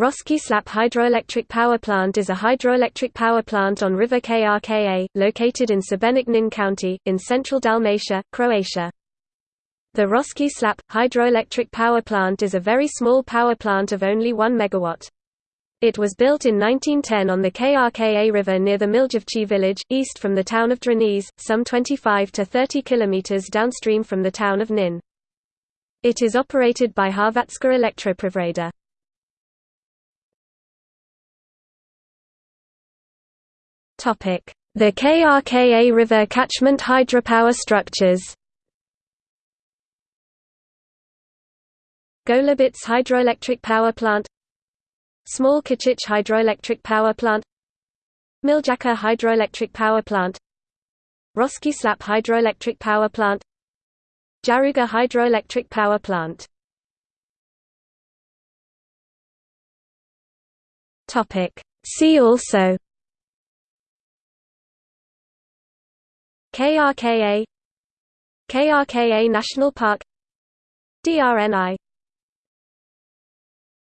Roski Slap Hydroelectric Power Plant is a hydroelectric power plant on River Krka, located in Šibenik Knin County, in central Dalmatia, Croatia. The Roski Slap, hydroelectric power plant is a very small power plant of only 1 megawatt. It was built in 1910 on the Krka River near the Miljevci village, east from the town of Drniš, some 25 to 30 kilometers downstream from the town of Knin. It is operated by Hrvatska Elektroprivreda. The Krka River catchment hydropower structures. Golubic hydroelectric power plant Small Krčić hydroelectric power plant Miljacka hydroelectric power plant Roski Slap hydroelectric power plant Jaruga hydroelectric power plant. See also KRKA KRKA National Park DRNI